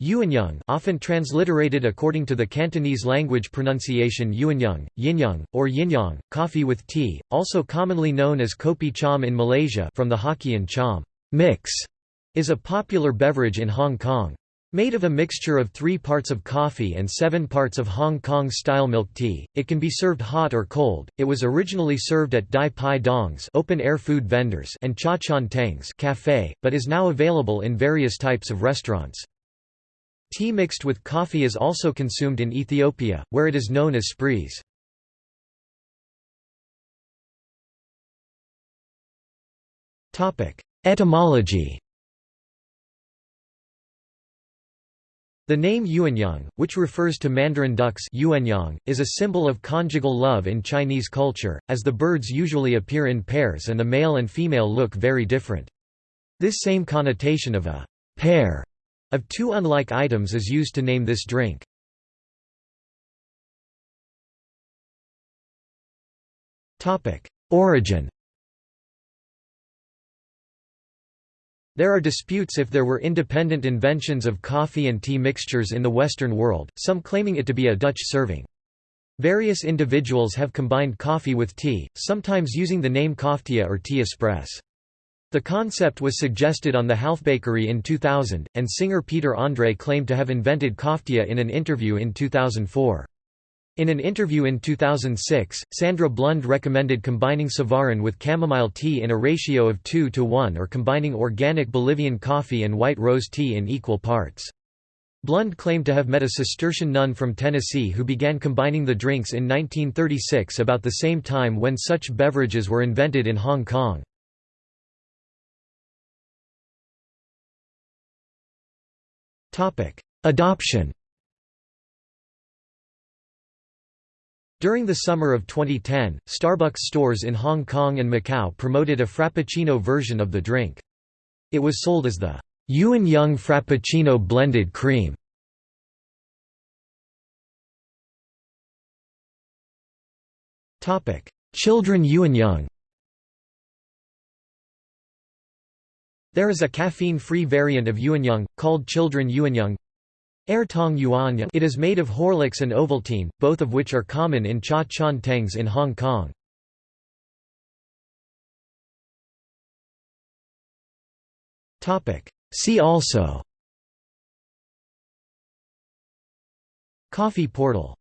Yuanyang often transliterated according to the Cantonese language pronunciation Yuanyang, Yinyang, or Yinyang, coffee with tea, also commonly known as kopi cham in Malaysia from the Hokkien cham mix, is a popular beverage in Hong Kong. Made of a mixture of three parts of coffee and seven parts of Hong Kong-style milk tea, it can be served hot or cold. It was originally served at Dai Pai Dongs open-air food vendors and Cha Chaan Tengs cafe, but is now available in various types of restaurants. Tea mixed with coffee is also consumed in Ethiopia, where it is known as spris. Etymology The name Yuanyang, which refers to mandarin ducks is a symbol of conjugal love in Chinese culture, as the birds usually appear in pairs and the male and female look very different. This same connotation of a pair of two unlike items is used to name this drink. Origin There are disputes if there were independent inventions of coffee and tea mixtures in the Western world, some claiming it to be a Dutch serving. Various individuals have combined coffee with tea, sometimes using the name coftea or tea express. The concept was suggested on the Halfbakery in 2000, and singer Peter Andre claimed to have invented coftea in an interview in 2004. In an interview in 2006, Sandra Blund recommended combining Savarin with chamomile tea in a ratio of 2 to 1 or combining organic Bolivian coffee and white rose tea in equal parts. Blund claimed to have met a Cistercian nun from Tennessee who began combining the drinks in 1936 about the same time when such beverages were invented in Hong Kong. Adoption During the summer of 2010, Starbucks stores in Hong Kong and Macau promoted a Frappuccino version of the drink. It was sold as the Yuanyang Frappuccino Blended Cream. Children Yuanyang There is a caffeine-free variant of Yuanyang, called Children Yuanyang. Tong Yuanyang. It is made of Horlicks and Ovaltine, both of which are common in Cha Chaan Tengs in Hong Kong. See also. Coffee portal